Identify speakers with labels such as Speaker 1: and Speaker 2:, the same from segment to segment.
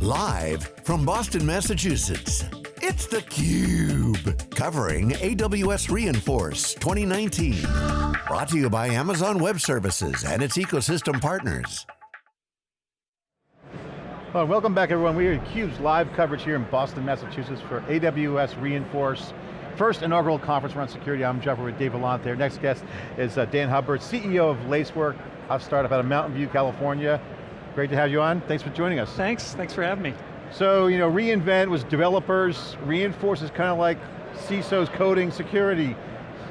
Speaker 1: Live from Boston, Massachusetts, it's theCUBE. Covering AWS re:Inforce 2019. Brought to you by Amazon Web Services and its ecosystem partners.
Speaker 2: Well, welcome back everyone. We are CUBE's live coverage here in Boston, Massachusetts for AWS re:Inforce. First inaugural conference around security. I'm Jeff with Dave Vellante. Our next guest is uh, Dan Hubbard, CEO of Lacework, a startup out of Mountain View, California. Great to have you on. Thanks for joining us.
Speaker 3: Thanks, thanks for having me.
Speaker 2: So, you know, reInvent was developers, re:Inforce is kind of like CISO's coding security,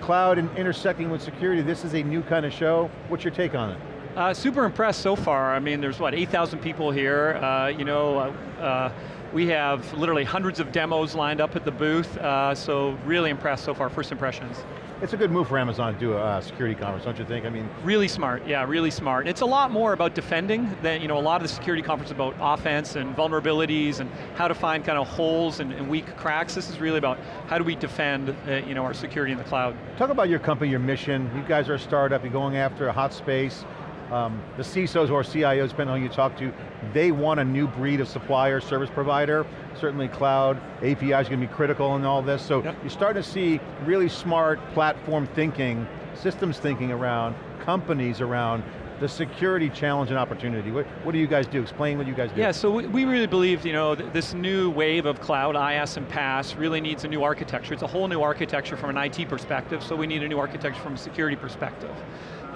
Speaker 2: cloud and intersecting with security. This is a new kind of show. What's your take on it?
Speaker 3: Uh, super impressed so far. I mean, there's what, 8,000 people here. Uh, you know, uh, uh we have literally hundreds of demos lined up at the booth, uh, so really impressed so far, first impressions.
Speaker 2: It's a good move for Amazon to do a security conference, don't you think? I mean,
Speaker 3: really smart. Yeah, really smart. It's a lot more about defending than you know. A lot of the security conference about offense and vulnerabilities and how to find kind of holes and, and weak cracks. This is really about how do we defend uh, you know our security in the cloud.
Speaker 2: Talk about your company, your mission. You guys are a startup. You're going after a hot space. Um, the CISOs or CIOs, depending on who you talk to, they want a new breed of supplier, service provider. Certainly cloud, APIs going to be critical in all this. So yep. you're starting to see really smart platform thinking, systems thinking around, companies around the security challenge and opportunity. What, what do you guys do? Explain what you guys do.
Speaker 3: Yeah, so we, we really believe you know, th this new wave of cloud, IaaS and PaaS, really needs a new architecture. It's a whole new architecture from an IT perspective, so we need a new architecture from a security perspective.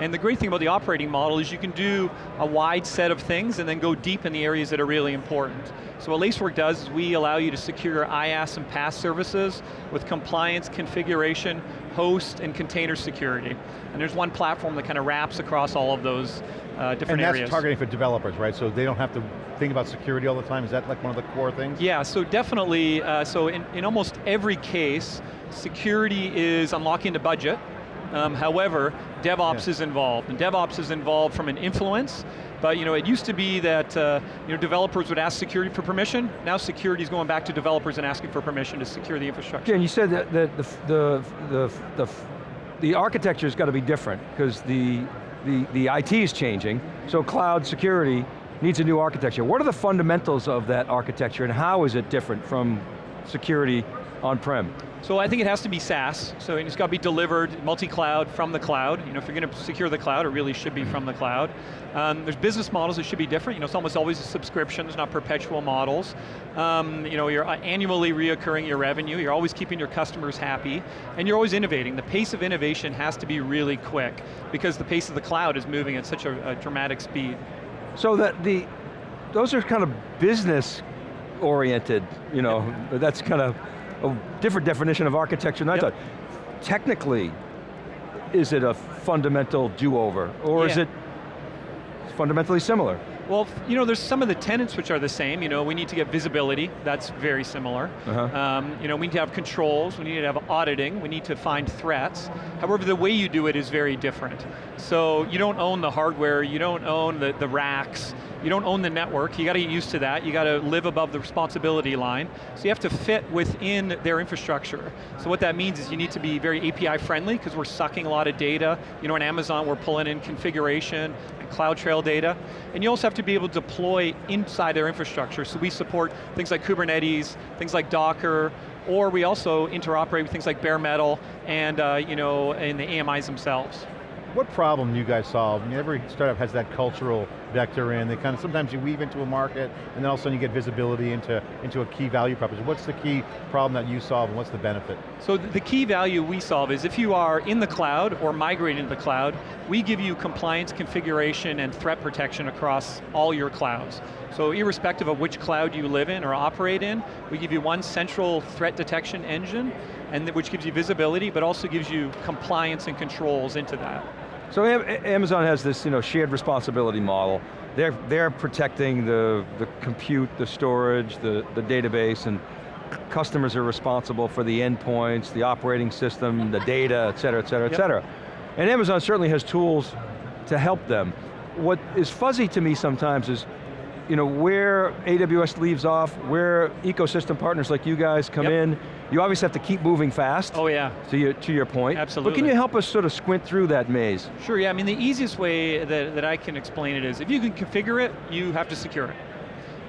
Speaker 3: And the great thing about the operating model is you can do a wide set of things and then go deep in the areas that are really important. So what Lacework does is we allow you to secure IaaS and PaaS services with compliance, configuration, host, and container security. And there's one platform that kind of wraps across all of those uh, different
Speaker 2: and
Speaker 3: areas.
Speaker 2: And that's targeting for developers, right? So they don't have to think about security all the time? Is that like one of the core things?
Speaker 3: Yeah, so definitely, uh, so in, in almost every case, security is unlocking the budget, um, however, DevOps yeah. is involved, and DevOps is involved from an influence, but you know, it used to be that uh, you know, developers would ask security for permission, now security is going back to developers and asking for permission to secure the infrastructure.
Speaker 4: Yeah, and you said that, the, the, the, the, the architecture's got to be different, because the, the, the IT is changing, so cloud security needs a new architecture. What are the fundamentals of that architecture, and how is it different from security on-prem?
Speaker 3: So I think it has to be SaaS, so it's got to be delivered multi-cloud from the cloud. You know, if you're going to secure the cloud, it really should be from the cloud. Um, there's business models that should be different. You know, it's almost always a subscription, it's not perpetual models. Um, you know, you're annually reoccurring your revenue, you're always keeping your customers happy, and you're always innovating. The pace of innovation has to be really quick, because the pace of the cloud is moving at such a, a dramatic speed.
Speaker 4: So that the, those are kind of business oriented, you know, that's kind of, a different definition of architecture than yep. I thought. Technically, is it a fundamental do-over, or yeah. is it fundamentally similar?
Speaker 3: Well, you know, there's some of the tenants which are the same. You know, we need to get visibility, that's very similar. Uh -huh. um, you know, we need to have controls, we need to have auditing, we need to find threats. However, the way you do it is very different. So you don't own the hardware, you don't own the, the racks, you don't own the network, you got to get used to that, you got to live above the responsibility line, so you have to fit within their infrastructure. So what that means is you need to be very API friendly, because we're sucking a lot of data. You know, in Amazon, we're pulling in configuration and CloudTrail data, and you also have to be able to deploy inside their infrastructure, so we support things like Kubernetes, things like Docker, or we also interoperate with things like bare metal and uh, you know, in the AMIs themselves.
Speaker 2: What problem do you guys solve? I mean, every startup has that cultural vector in. They kind of, sometimes you weave into a market, and then all of a sudden you get visibility into, into a key value proposition. What's the key problem that you solve, and what's the benefit?
Speaker 3: So the key value we solve is if you are in the cloud, or migrating to the cloud, we give you compliance, configuration, and threat protection across all your clouds. So irrespective of which cloud you live in or operate in, we give you one central threat detection engine, and which gives you visibility, but also gives you compliance and controls into that.
Speaker 4: So Amazon has this you know, shared responsibility model. They're, they're protecting the, the compute, the storage, the, the database, and customers are responsible for the endpoints, the operating system, the data, et cetera, et cetera, yep. et cetera. And Amazon certainly has tools to help them. What is fuzzy to me sometimes is you know, where AWS leaves off, where ecosystem partners like you guys come yep. in, you obviously have to keep moving fast.
Speaker 3: Oh yeah.
Speaker 4: To your, to your point.
Speaker 3: Absolutely.
Speaker 4: But can you help us sort of squint through that maze?
Speaker 3: Sure, yeah, I mean the easiest way that, that I can explain it is, if you can configure it, you have to secure it.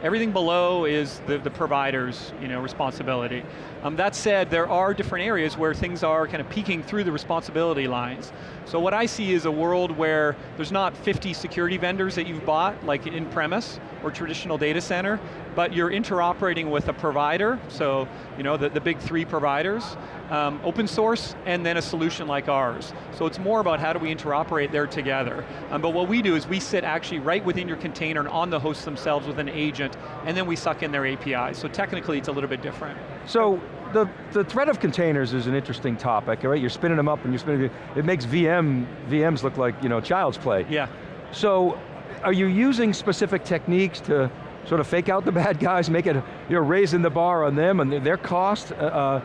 Speaker 3: Everything below is the, the provider's you know, responsibility. Um, that said, there are different areas where things are kind of peeking through the responsibility lines. So what I see is a world where there's not 50 security vendors that you've bought, like in premise or traditional data center, but you're interoperating with a provider, so you know the, the big three providers, um, open source, and then a solution like ours. So it's more about how do we interoperate there together. Um, but what we do is we sit actually right within your container and on the hosts themselves with an agent, and then we suck in their APIs. So technically it's a little bit different.
Speaker 4: So the, the threat of containers is an interesting topic, right? You're spinning them up and you're spinning, it makes VM, VMs look like you know, child's play.
Speaker 3: Yeah.
Speaker 4: So are you using specific techniques to sort of fake out the bad guys, make it, you know, raising the bar on them and their cost? Uh, uh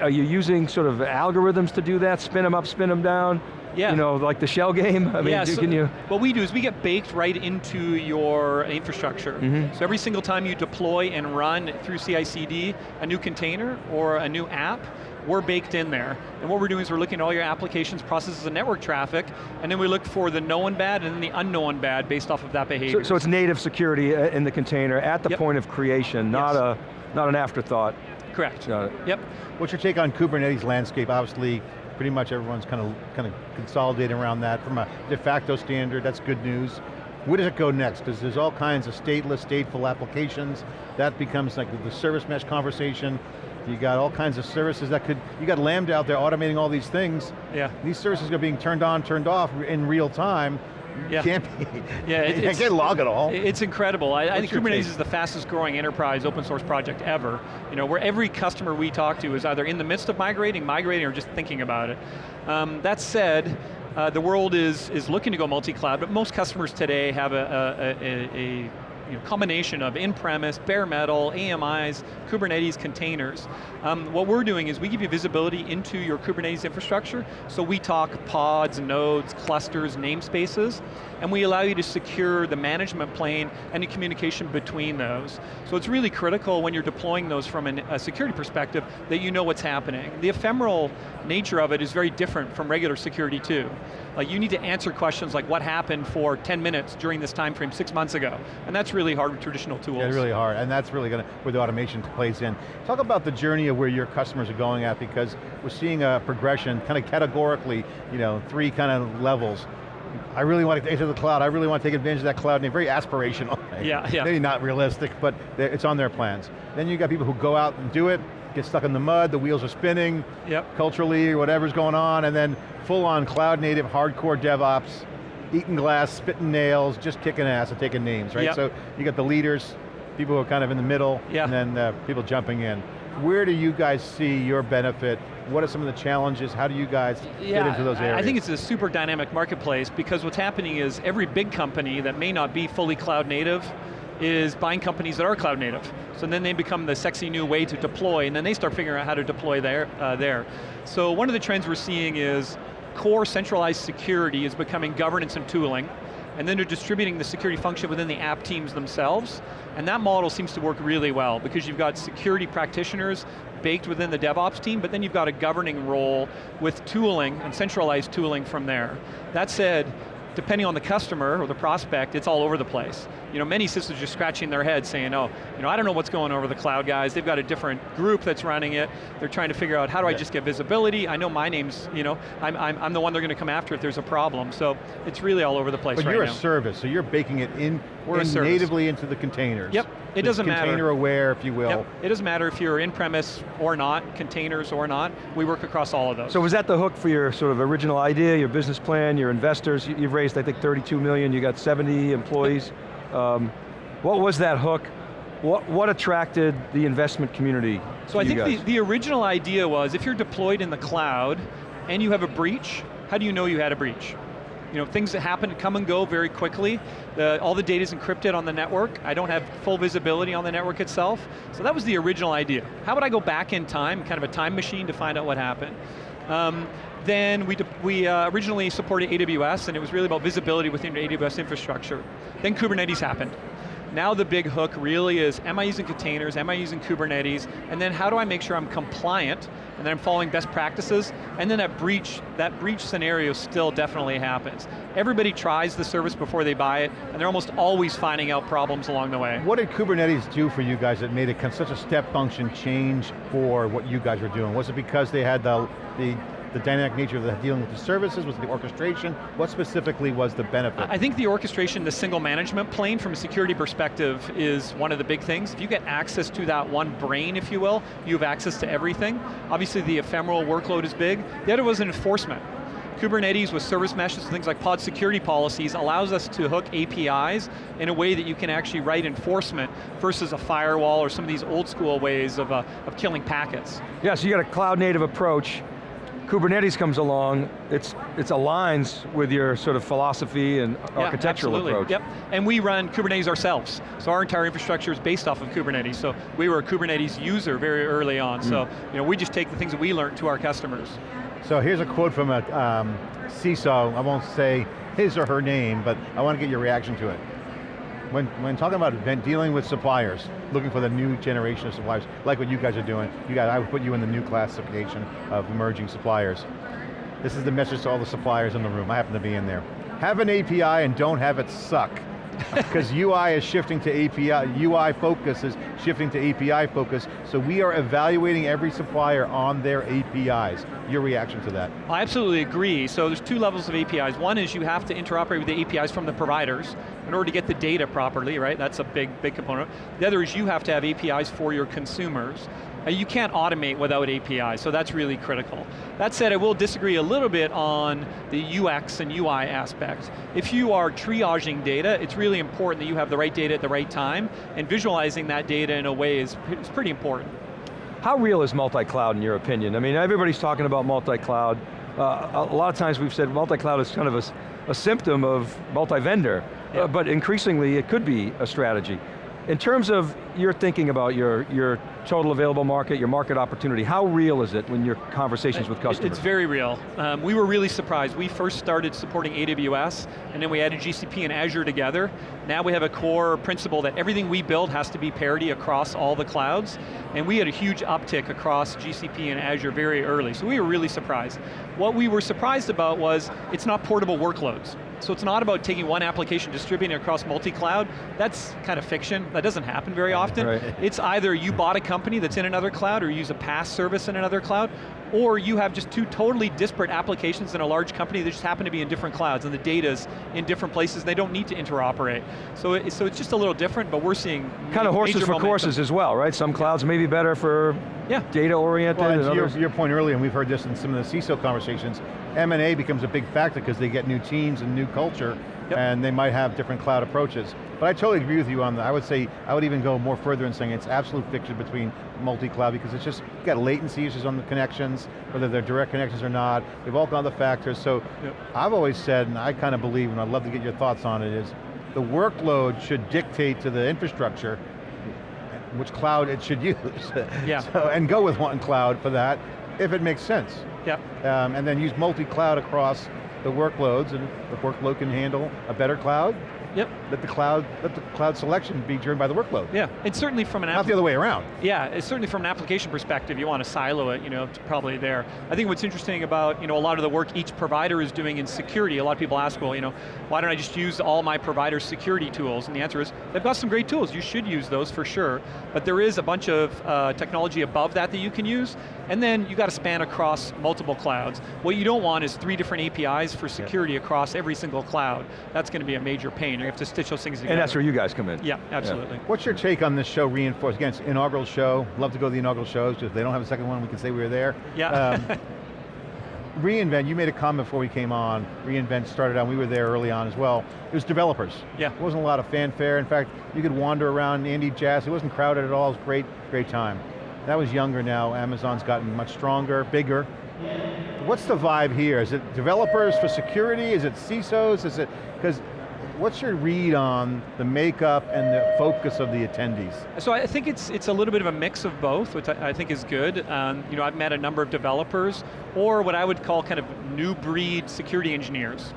Speaker 4: are you using sort of algorithms to do that, spin them up, spin them down?
Speaker 3: Yeah.
Speaker 4: You know, like the shell game? I mean,
Speaker 3: yeah, so
Speaker 4: can you?
Speaker 3: What we do is we get baked right into your infrastructure. Mm -hmm. So every single time you deploy and run through CI/CD a new container or a new app, we're baked in there. And what we're doing is we're looking at all your applications, processes, and network traffic, and then we look for the known bad and then the unknown bad based off of that behavior.
Speaker 4: So, so it's native security uh, in the container at the
Speaker 3: yep.
Speaker 4: point of creation, not,
Speaker 3: yes.
Speaker 4: a, not an afterthought.
Speaker 3: Correct. Yep.
Speaker 2: What's your take on Kubernetes landscape? Obviously, pretty much everyone's kind of, kind of consolidating around that from a de facto standard, that's good news. Where does it go next? Because there's all kinds of stateless, stateful applications. That becomes like the service mesh conversation. You got all kinds of services that could, you got Lambda out there automating all these things.
Speaker 3: Yeah.
Speaker 2: These services are being turned on, turned off in real time.
Speaker 3: Yeah.
Speaker 2: Can't be,
Speaker 3: yeah,
Speaker 2: it, you can't log it all.
Speaker 3: It's incredible. I, I think Kubernetes take? is the fastest growing enterprise open source project ever. You know, where every customer we talk to is either in the midst of migrating, migrating, or just thinking about it. Um, that said, uh, the world is, is looking to go multi-cloud, but most customers today have a, a, a, a you know, combination of in-premise, bare metal, AMIs, Kubernetes containers. Um, what we're doing is we give you visibility into your Kubernetes infrastructure, so we talk pods, nodes, clusters, namespaces, and we allow you to secure the management plane and the communication between those. So it's really critical when you're deploying those from an, a security perspective that you know what's happening. The ephemeral nature of it is very different from regular security too. Like you need to answer questions like what happened for 10 minutes during this time frame six months ago. And that's really hard with traditional tools.
Speaker 2: Yeah, really hard, and that's really going to, where the automation plays in. Talk about the journey of where your customers are going at because we're seeing a progression, kind of categorically, you know, three kind of levels. I really want to enter the cloud, I really want to take advantage of that cloud, and very aspirational.
Speaker 3: Yeah, yeah.
Speaker 2: Maybe not realistic, but it's on their plans. Then you got people who go out and do it, get stuck in the mud, the wheels are spinning,
Speaker 3: yep.
Speaker 2: culturally, or whatever's going on, and then full on cloud native, hardcore DevOps, eating glass, spitting nails, just kicking ass and taking names, right?
Speaker 3: Yep.
Speaker 2: So you got the leaders, people who are kind of in the middle,
Speaker 3: yeah.
Speaker 2: and then uh, people jumping in. Where do you guys see your benefit? What are some of the challenges? How do you guys
Speaker 3: yeah,
Speaker 2: get into those areas?
Speaker 3: I think it's a super dynamic marketplace because what's happening is every big company that may not be fully cloud native is buying companies that are cloud native. So then they become the sexy new way to deploy, and then they start figuring out how to deploy there. Uh, there. So one of the trends we're seeing is core centralized security is becoming governance and tooling, and then they're distributing the security function within the app teams themselves, and that model seems to work really well because you've got security practitioners baked within the DevOps team, but then you've got a governing role with tooling and centralized tooling from there. That said, depending on the customer or the prospect, it's all over the place. You know, many systems are scratching their heads saying, oh, you know, I don't know what's going on over the cloud guys. They've got a different group that's running it. They're trying to figure out how do I just get visibility? I know my name's, you know, I'm, I'm, I'm the one they're going to come after if there's a problem. So it's really all over the place
Speaker 2: but
Speaker 3: right
Speaker 2: you're
Speaker 3: now.
Speaker 2: a service, so you're baking it in,
Speaker 3: We're
Speaker 2: in natively into the containers.
Speaker 3: Yep, it doesn't
Speaker 2: container
Speaker 3: matter.
Speaker 2: Container aware, if you will.
Speaker 3: Yep. It doesn't matter if you're in-premise or not, containers or not, we work across all of those.
Speaker 4: So was that the hook for your sort of original idea, your business plan, your investors? You've raised, I think, 32 million, you got 70 employees. Um, what was that hook? What, what attracted the investment community
Speaker 3: So I think
Speaker 4: the,
Speaker 3: the, original idea was if you're deployed in the cloud and you have a breach, how do you know you had a breach? You know, things that happen come and go very quickly. The, all the data is encrypted on the network. I don't have full visibility on the network itself. So that was the original idea. How would I go back in time, kind of a time machine to find out what happened? Um, then we, we uh, originally supported AWS and it was really about visibility within your AWS infrastructure. Then Kubernetes happened. Now the big hook really is, am I using containers, am I using Kubernetes, and then how do I make sure I'm compliant, and then I'm following best practices, and then that breach, that breach scenario still definitely happens. Everybody tries the service before they buy it, and they're almost always finding out problems along the way.
Speaker 2: What did Kubernetes do for you guys that made it such a step function change for what you guys were doing? Was it because they had the, the the dynamic nature of the dealing with the services, was the orchestration? What specifically was the benefit?
Speaker 3: I think the orchestration, the single management plane from a security perspective is one of the big things. If you get access to that one brain, if you will, you have access to everything. Obviously the ephemeral workload is big. The other was enforcement. Kubernetes with service meshes and things like pod security policies allows us to hook APIs in a way that you can actually write enforcement versus a firewall or some of these old school ways of, uh, of killing packets.
Speaker 4: Yeah, so you got a cloud native approach Kubernetes comes along, it's, it's aligns with your sort of philosophy and yeah, architectural
Speaker 3: absolutely.
Speaker 4: approach.
Speaker 3: Yep, and we run Kubernetes ourselves. So our entire infrastructure is based off of Kubernetes. So we were a Kubernetes user very early on. Mm. So you know, we just take the things that we learned to our customers.
Speaker 2: So here's a quote from a um, CISO, I won't say his or her name, but I want to get your reaction to it when, when talking about dealing with suppliers, looking for the new generation of suppliers, like what you guys are doing, you guys, I would put you in the new classification of emerging suppliers. This is the message to all the suppliers in the room, I happen to be in there. Have an API and don't have it suck. Because UI is shifting to API, UI focus is shifting to API focus, so we are evaluating every supplier on their APIs. Your reaction to that?
Speaker 3: I absolutely agree. So there's two levels of APIs. One is you have to interoperate with the APIs from the providers in order to get the data properly, right? That's a big, big component. The other is you have to have APIs for your consumers. Uh, you can't automate without APIs, so that's really critical. That said, I will disagree a little bit on the UX and UI aspect. If you are triaging data, it's really important that you have the right data at the right time, and visualizing that data in a way is, is pretty important.
Speaker 4: How real is multi-cloud in your opinion? I mean, everybody's talking about multi-cloud. Uh, a lot of times we've said multi-cloud is kind of a, a symptom of multi-vendor, yeah. uh, but increasingly it could be a strategy. In terms of your thinking about your, your total available market, your market opportunity, how real is it when your conversations with customers?
Speaker 3: It's very real. Um, we were really surprised. We first started supporting AWS, and then we added GCP and Azure together. Now we have a core principle that everything we build has to be parity across all the clouds, and we had a huge uptick across GCP and Azure very early, so we were really surprised. What we were surprised about was, it's not portable workloads. So it's not about taking one application, distributing it across multi-cloud. That's kind of fiction. That doesn't happen very often. Right. It's either you bought a company that's in another cloud or use a PaaS service in another cloud, or you have just two totally disparate applications in a large company that just happen to be in different clouds and the data's in different places, they don't need to interoperate. So, it, so it's just a little different, but we're seeing
Speaker 4: Kind of horses for momentum. courses as well, right? Some clouds may be better for yeah. data oriented.
Speaker 2: Well, and to your, your point earlier, and we've heard this in some of the CISO conversations, M&A becomes a big factor because they get new teams and new culture, yep. and they might have different cloud approaches. But I totally agree with you on that. I would say, I would even go more further in saying it's absolute fiction between multi-cloud because it's just, got latency issues on the connections, whether they're direct connections or not. They've all got the factors. So yep. I've always said, and I kind of believe, and I'd love to get your thoughts on it, is the workload should dictate to the infrastructure which cloud it should use.
Speaker 3: Yeah.
Speaker 2: so, and go with one cloud for that, if it makes sense.
Speaker 3: Yeah.
Speaker 2: Um, and then use multi-cloud across the workloads, and the workload can handle a better cloud,
Speaker 3: Yep.
Speaker 2: Let the cloud, let the cloud selection be driven by the workload.
Speaker 3: Yeah, and certainly from an
Speaker 2: Not the other way around.
Speaker 3: Yeah, it's certainly from an application perspective, you want to silo it, you know, probably there. I think what's interesting about, you know, a lot of the work each provider is doing in security, a lot of people ask, well, you know, why don't I just use all my provider security tools? And the answer is, they've got some great tools, you should use those for sure, but there is a bunch of uh, technology above that that you can use, and then you got to span across multiple clouds. What you don't want is three different APIs for security yep. across every single cloud. That's going to be a major pain. You have to stitch those things together.
Speaker 4: And that's where you guys come in.
Speaker 3: Yeah, absolutely. Yeah.
Speaker 2: What's your take on this show, Reinforce? Again, it's inaugural show. Love to go to the inaugural shows. If they don't have a second one, we can say we were there.
Speaker 3: Yeah. Um,
Speaker 2: reInvent, you made a comment before we came on. reInvent started out, we were there early on as well. It was developers.
Speaker 3: Yeah.
Speaker 2: It wasn't a lot of fanfare. In fact, you could wander around Andy Jassy. It wasn't crowded at all. It was great, great time. That was younger now. Amazon's gotten much stronger, bigger. What's the vibe here? Is it developers for security? Is it CISOs? Is it, because what's your read on the makeup and the focus of the attendees?
Speaker 3: So I think it's it's a little bit of a mix of both, which I, I think is good. Um, you know, I've met a number of developers, or what I would call kind of new breed security engineers.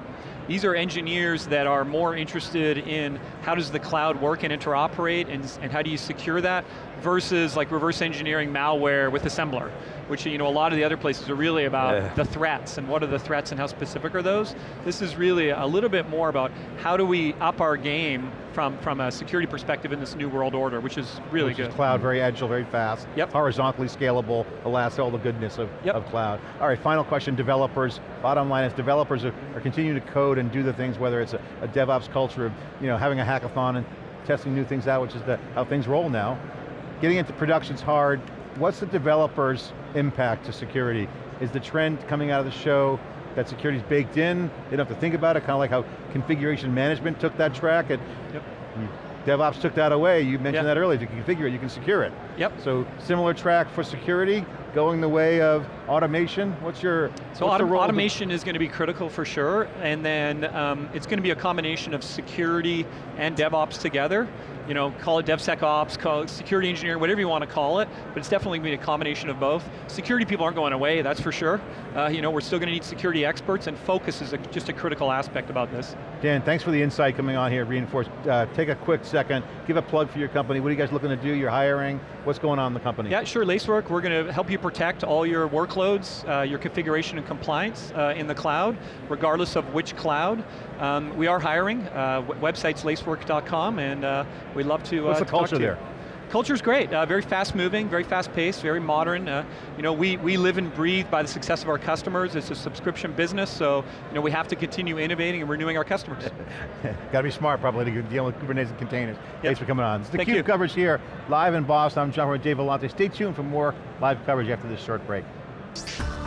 Speaker 3: These are engineers that are more interested in how does the cloud work and interoperate and, and how do you secure that versus like reverse engineering malware with assembler, which you know, a lot of the other places are really about
Speaker 4: Yeah.
Speaker 3: the threats and what are the threats and how specific are those. This is really a little bit more about how do we up our game from, from a security perspective in this new world order, which is really
Speaker 2: Which
Speaker 3: good.
Speaker 2: is cloud, very agile, very fast.
Speaker 3: Yep.
Speaker 2: Horizontally scalable, alas, all the goodness of,
Speaker 3: Yep.
Speaker 2: of cloud. All right, final question, developers. Bottom line is developers are, are continuing to code and do the things, whether it's a, a DevOps culture of you know, having a hackathon and testing new things out, which is the, how things roll now. Getting into production's hard. What's the developer's impact to security? Is the trend coming out of the show that security's baked in, they don't have to think about it, kind of like how configuration management took that track, and
Speaker 3: Yep. Hmm.
Speaker 2: DevOps took that away, you mentioned
Speaker 3: Yeah.
Speaker 2: that earlier, if you can configure it, you can secure it.
Speaker 3: Yep.
Speaker 2: So similar track for security, going the way of automation, what's your,
Speaker 3: So
Speaker 2: what's
Speaker 3: autom- automation is going to be critical for sure, and then um, it's going to be a combination of security and DevOps together. You know, call it DevSecOps, call it security engineering, whatever you want to call it, but it's definitely going to be a combination of both. Security people aren't going away, that's for sure. Uh, you know, we're still going to need security experts, and focus is a, just a critical aspect about this.
Speaker 2: Dan, thanks for the insight coming on here, Reinforce. Uh, take a quick second, give a plug for your company. What are you guys looking to do? You're hiring, what's going on in the company?
Speaker 3: Yeah, sure, Lacework, we're going to help you protect all your workloads, uh, your configuration and compliance uh, in the cloud, regardless of which cloud. Um, we are hiring, uh, website's lacework.com, and uh, we'd love to
Speaker 2: What's
Speaker 3: uh,
Speaker 2: the
Speaker 3: to talk
Speaker 2: culture
Speaker 3: to you.
Speaker 2: there?
Speaker 3: Culture's great, uh, very fast moving, very fast paced, very modern. You know, we, we live and breathe by the success of our customers. It's a subscription business, so you know, we have to continue innovating and renewing our customers.
Speaker 2: Got to be smart probably to deal with Kubernetes and containers. Thanks for coming on. It's the
Speaker 3: Thank
Speaker 2: CUBE
Speaker 3: you.
Speaker 2: coverage here, live in Boston. I'm John with Dave Vellante. Stay tuned for more live coverage after this short break. Thanks.